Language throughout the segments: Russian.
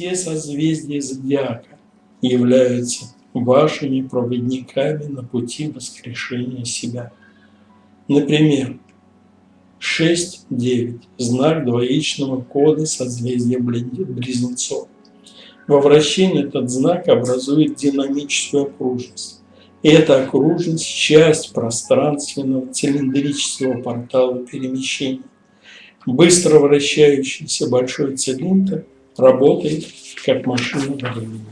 Все созвездия зодиака являются вашими проводниками на пути воскрешения себя. Например, 6-9 – знак двоичного кода созвездия Близнецов. Во вращении этот знак образует динамическую окружность. И эта окружность – часть пространственного цилиндрического портала перемещения. Быстро вращающийся большой цилиндр работает как машина времени.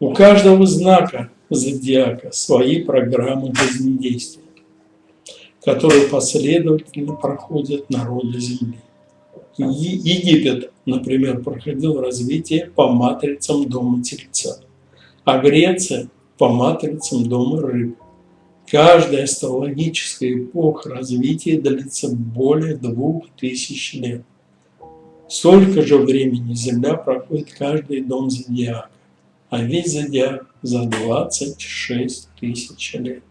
У каждого знака зодиака свои программы жизнедействия, которые последовательно проходят народы Земли. Египет, например, проходил развитие по матрицам дома Тельца, а Греция – по матрицам дома Рыб. Каждая астрологическая эпоха развития длится более двух тысяч лет. Столько же времени Земля проходит каждый дом зодиака а весь зодиак за 26 тысяч лет.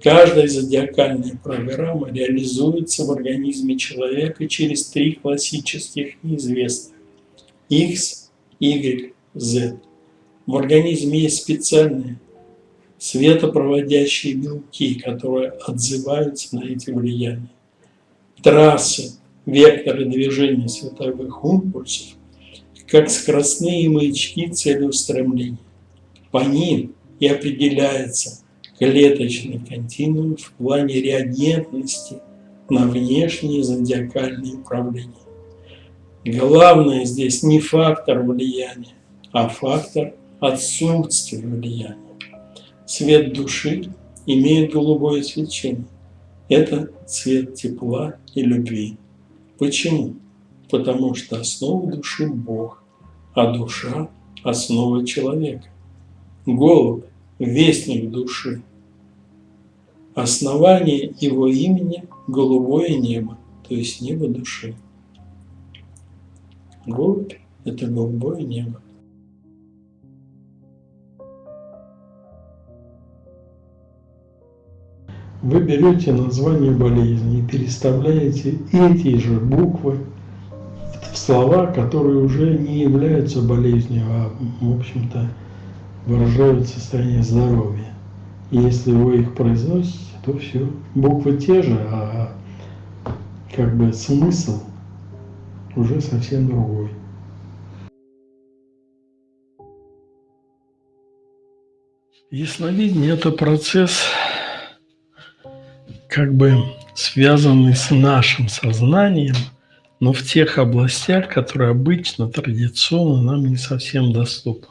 Каждая зодиакальная программа реализуется в организме человека через три классических неизвестных – X, Y, Z. В организме есть специальные светопроводящие белки, которые отзываются на эти влияния. Трассы, векторы движения световых импульсов как скоростные маячки целеустремления. По ним и определяется клеточный континуум в плане реагентности на внешние зодиакальные управления. Главное здесь не фактор влияния, а фактор отсутствия влияния. Цвет души имеет голубое свечение. Это цвет тепла и любви. Почему? потому что основа души – Бог, а душа – основа человека. Голубь – вестник души. Основание его имени – голубое небо, то есть небо души. Голубь – это голубое небо. Вы берете название болезни и переставляете эти же буквы слова, которые уже не являются болезнью, а, в общем-то, выражают состояние здоровья. Если вы их произносите, то все. Буквы те же, а как бы смысл уже совсем другой. Ясновидение – это процесс, как бы связанный с нашим сознанием – но в тех областях, которые обычно, традиционно нам не совсем доступны.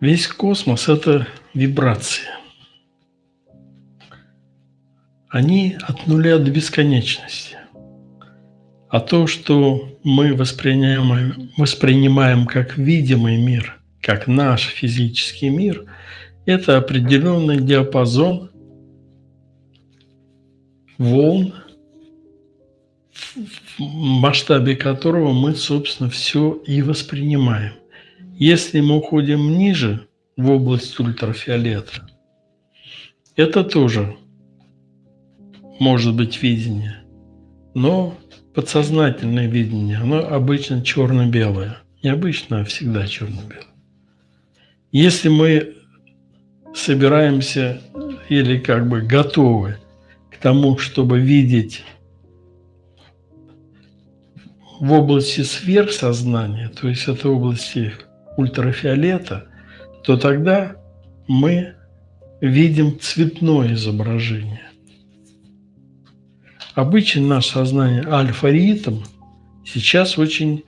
Весь космос – это вибрации. Они от нуля до бесконечности. А то, что мы воспринимаем, воспринимаем как видимый мир, как наш физический мир, это определенный диапазон волн, в масштабе которого мы, собственно, все и воспринимаем. Если мы уходим ниже, в область ультрафиолета, это тоже может быть видение, но подсознательное видение, оно обычно черно-белое. Не обычно, а всегда черно-белое. Если мы собираемся или как бы готовы к тому, чтобы видеть в области сверхсознания, то есть это области ультрафиолета, то тогда мы видим цветное изображение. Обычно наше сознание альфа-ритм сейчас очень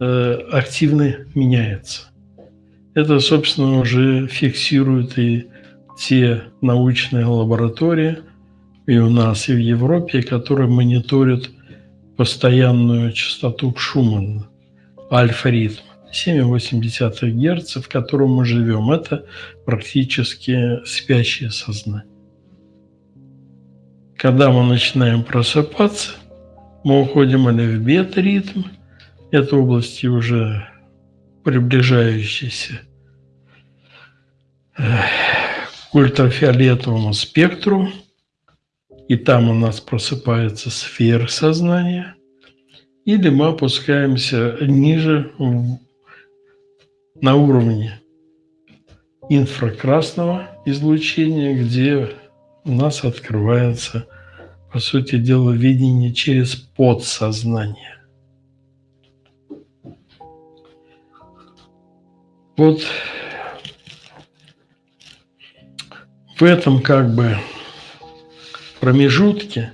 э, активно меняется. Это, собственно, уже фиксируют и те научные лаборатории, и у нас, и в Европе, которые мониторят постоянную частоту Шумана, альфа-ритм. 7,8 Гц, в котором мы живем. Это практически спящее сознание. Когда мы начинаем просыпаться, мы уходим или в бета-ритм, это области уже приближающиеся к ультрафиолетовому спектру – и там у нас просыпается сфера сознания, или мы опускаемся ниже на уровне инфракрасного излучения, где у нас открывается, по сути дела, видение через подсознание. Вот в этом как бы промежутке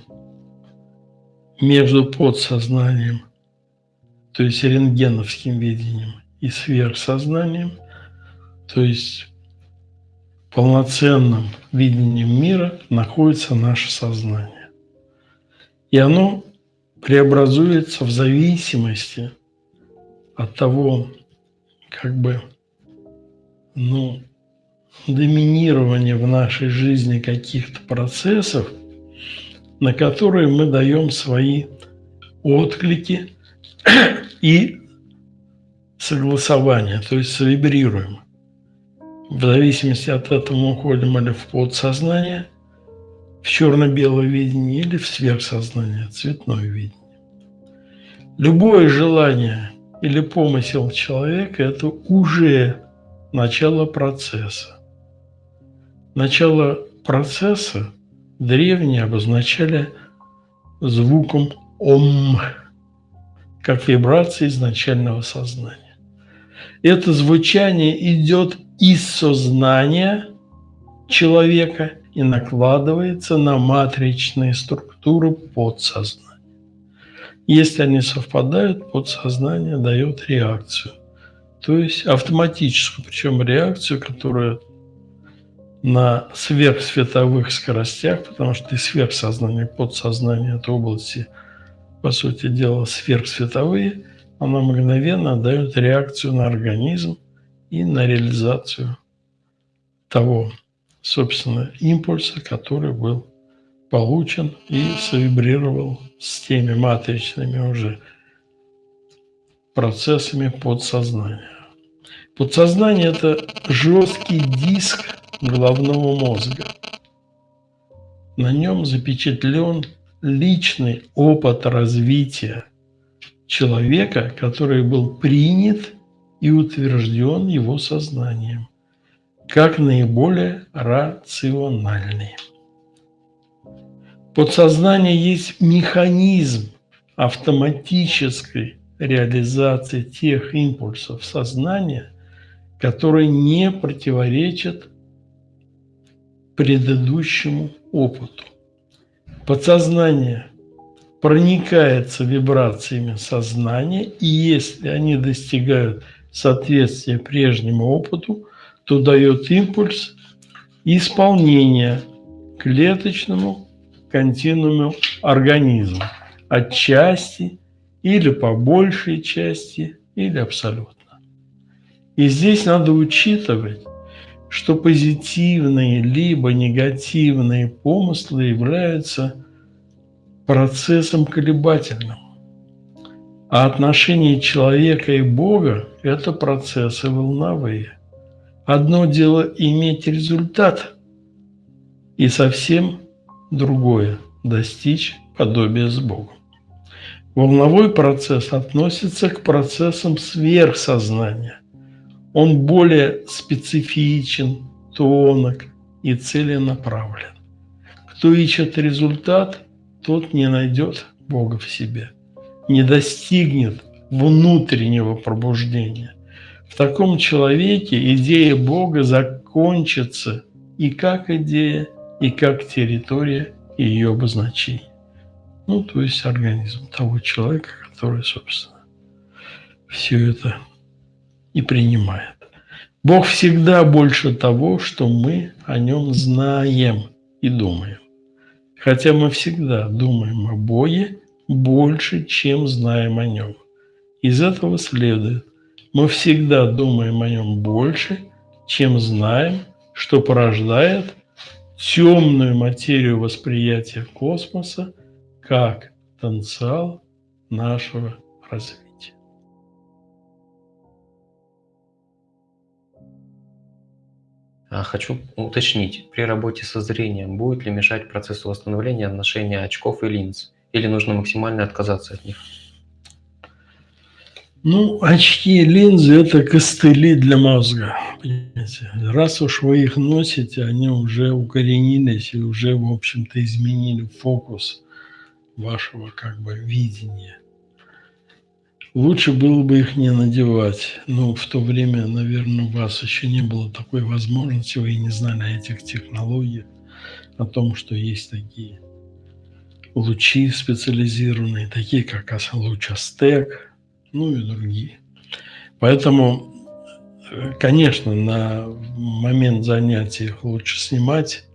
между подсознанием, то есть рентгеновским видением, и сверхсознанием, то есть полноценным видением мира находится наше сознание. И оно преобразуется в зависимости от того, как бы, ну, доминирования в нашей жизни каких-то процессов, на которые мы даем свои отклики и согласования, то есть вибрируем. В зависимости от этого мы уходим или в подсознание, в черно-белое видение, или в сверхсознание, цветное видение. Любое желание или помысел человека – это уже начало процесса. Начало процесса древние обозначали звуком «ом», как вибрация изначального сознания. Это звучание идет из сознания человека и накладывается на матричные структуры подсознания. Если они совпадают, подсознание дает реакцию. То есть автоматическую, причем реакцию, которая на сверхсветовых скоростях, потому что и сверхсознание, и подсознание – это области, по сути дела, сверхсветовые – она мгновенно дает реакцию на организм и на реализацию того, собственно, импульса, который был получен и совибрировал с теми матричными уже процессами подсознания. Подсознание – это жесткий диск головного мозга. На нем запечатлен личный опыт развития человека, который был принят и утвержден его сознанием, как наиболее рациональный. Подсознание есть механизм автоматической реализации тех импульсов сознания, которые не противоречат предыдущему опыту. Подсознание проникается вибрациями сознания, и если они достигают соответствия прежнему опыту, то дает импульс исполнения клеточному континууму организма отчасти или по большей части или абсолютно. И здесь надо учитывать, что позитивные либо негативные помыслы являются процессом колебательным. А отношения человека и Бога – это процессы волновые. Одно дело иметь результат, и совсем другое – достичь подобия с Богом. Волновой процесс относится к процессам сверхсознания. Он более специфичен, тонок и целенаправлен. Кто ищет результат – тот не найдет Бога в себе, не достигнет внутреннего пробуждения. В таком человеке идея Бога закончится и как идея, и как территория ее обозначения. Ну, то есть организм того человека, который, собственно, все это и принимает. Бог всегда больше того, что мы о нем знаем и думаем. Хотя мы всегда думаем о Боге больше, чем знаем о Нем. Из этого следует, мы всегда думаем о Нем больше, чем знаем, что порождает темную материю восприятия космоса как потенциал нашего развития. А, хочу уточнить, при работе со зрением будет ли мешать процессу восстановления ношения очков и линз, или нужно максимально отказаться от них? Ну, очки и линзы – это костыли для мозга. Понимаете? Раз уж вы их носите, они уже укоренились и уже, в общем-то, изменили фокус вашего как бы видения. Лучше было бы их не надевать, но в то время, наверное, у вас еще не было такой возможности, вы не знали о этих технологиях, о том, что есть такие лучи специализированные, такие как луч Астек, ну и другие. Поэтому, конечно, на момент занятий их лучше снимать,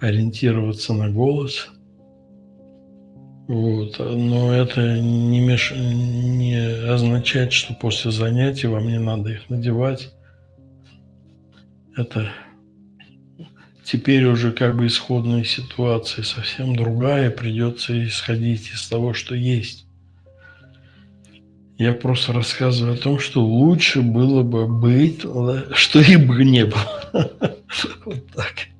ориентироваться на голос. Вот. Но это не, меш... не означает, что после занятий вам не надо их надевать. Это теперь уже как бы исходная ситуация совсем другая, придется исходить из того, что есть. Я просто рассказываю о том, что лучше было бы быть, что и бы не было. Вот так.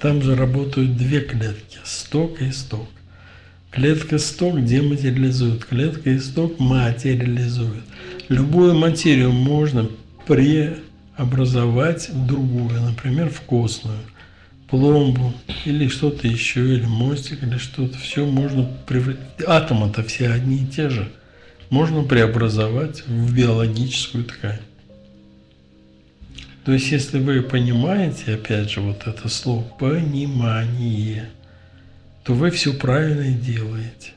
Там же работают две клетки – сток и сток. Клетка сток дематериализует, клетка исток материализует. Любую материю можно преобразовать в другую, например, в костную пломбу или что-то еще, или мостик, или что-то. Все можно превратить. Атомы-то все одни и те же. Можно преобразовать в биологическую ткань. То есть, если вы понимаете, опять же, вот это слово «понимание», то вы все правильно делаете.